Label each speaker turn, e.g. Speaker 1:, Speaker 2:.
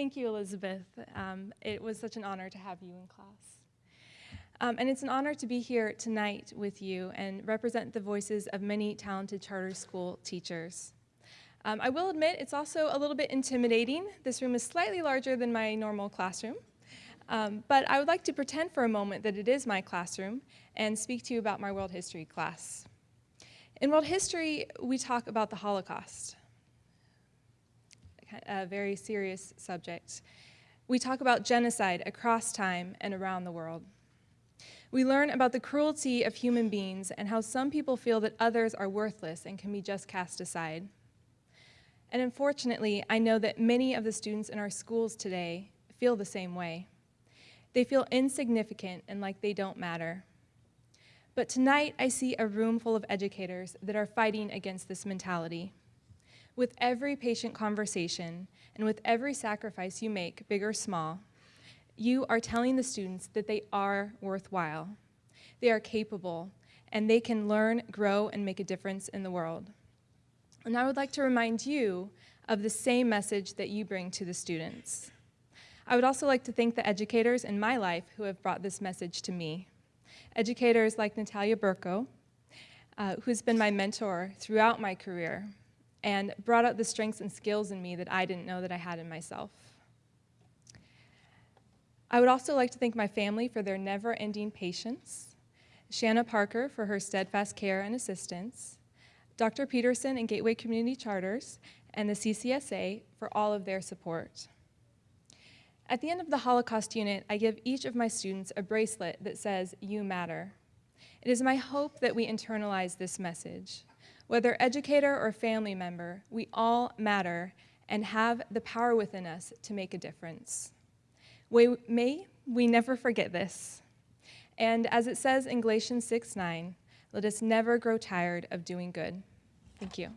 Speaker 1: Thank you, Elizabeth. Um, it was such an honor to have you in class. Um, and it's an honor to be here tonight with you and represent the voices of many talented charter school teachers. Um, I will admit it's also a little bit intimidating. This room is slightly larger than my normal classroom. Um, but I would like to pretend for a moment that it is my classroom and speak to you about my world history class. In world history, we talk about the Holocaust, a very serious subject. We talk about genocide across time and around the world. We learn about the cruelty of human beings and how some people feel that others are worthless and can be just cast aside. And unfortunately, I know that many of the students in our schools today feel the same way. They feel insignificant and like they don't matter. But tonight, I see a room full of educators that are fighting against this mentality. With every patient conversation and with every sacrifice you make, big or small, you are telling the students that they are worthwhile. They are capable, and they can learn, grow, and make a difference in the world. And I would like to remind you of the same message that you bring to the students. I would also like to thank the educators in my life who have brought this message to me. Educators like Natalia Burko, uh, who's been my mentor throughout my career and brought out the strengths and skills in me that I didn't know that I had in myself. I would also like to thank my family for their never-ending patience, Shanna Parker for her steadfast care and assistance, Dr. Peterson and Gateway Community Charters, and the CCSA for all of their support. At the end of the Holocaust unit, I give each of my students a bracelet that says, you matter. It is my hope that we internalize this message. Whether educator or family member, we all matter and have the power within us to make a difference. We, may we never forget this. And as it says in Galatians 6, 9, let us never grow tired of doing good. Thank you.